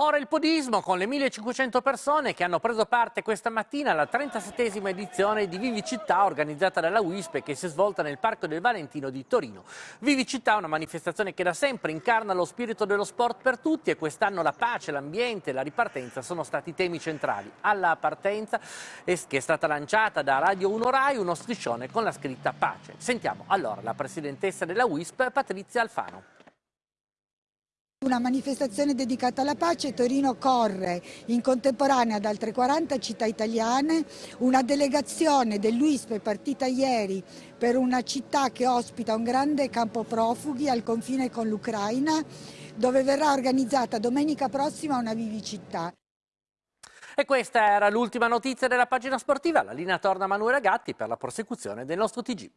Ora il podismo con le 1500 persone che hanno preso parte questa mattina alla 37esima edizione di Vivi Città organizzata dalla WISP che si è svolta nel Parco del Valentino di Torino. Vivi Città è una manifestazione che da sempre incarna lo spirito dello sport per tutti e quest'anno la pace, l'ambiente e la ripartenza sono stati temi centrali. Alla partenza che è stata lanciata da Radio 1 Rai uno striscione con la scritta pace. Sentiamo allora la presidentessa della WISP Patrizia Alfano. Una manifestazione dedicata alla pace, Torino corre in contemporanea ad altre 40 città italiane, una delegazione dell'UISP è partita ieri per una città che ospita un grande campo profughi al confine con l'Ucraina, dove verrà organizzata domenica prossima una vivicità. E questa era l'ultima notizia della pagina sportiva, la linea torna a Manuela Gatti per la prosecuzione del nostro TG.